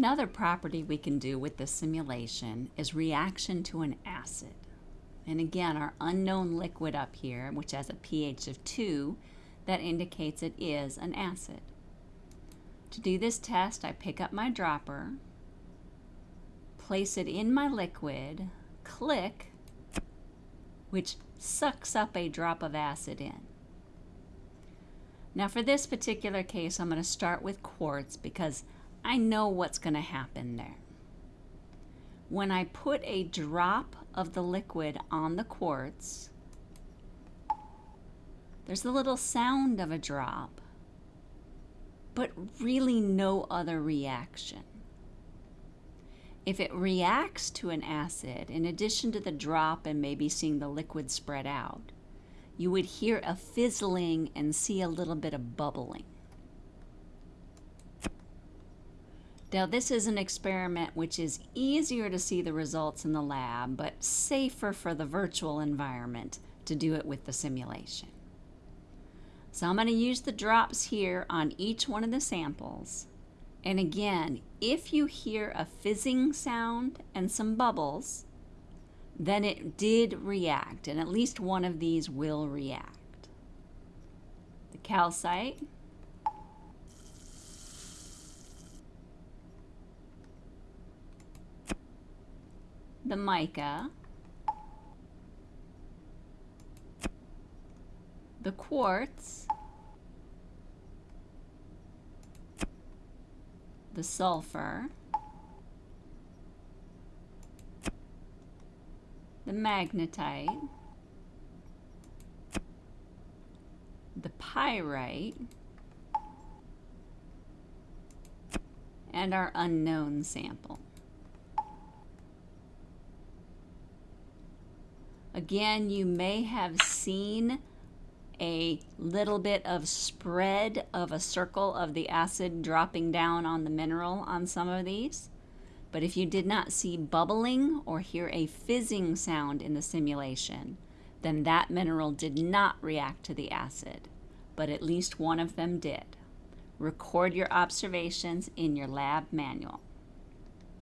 Another property we can do with this simulation is reaction to an acid. And again, our unknown liquid up here, which has a pH of 2, that indicates it is an acid. To do this test, I pick up my dropper, place it in my liquid, click, which sucks up a drop of acid in. Now for this particular case, I'm going to start with quartz because I know what's going to happen there. When I put a drop of the liquid on the quartz, there's a little sound of a drop, but really no other reaction. If it reacts to an acid, in addition to the drop and maybe seeing the liquid spread out, you would hear a fizzling and see a little bit of bubbling. Now this is an experiment which is easier to see the results in the lab, but safer for the virtual environment to do it with the simulation. So I'm going to use the drops here on each one of the samples. And again, if you hear a fizzing sound and some bubbles, then it did react, and at least one of these will react. The calcite, the mica, the quartz, the sulfur, the magnetite, the pyrite, and our unknown sample. Again, you may have seen a little bit of spread of a circle of the acid dropping down on the mineral on some of these. But if you did not see bubbling or hear a fizzing sound in the simulation, then that mineral did not react to the acid, but at least one of them did. Record your observations in your lab manual.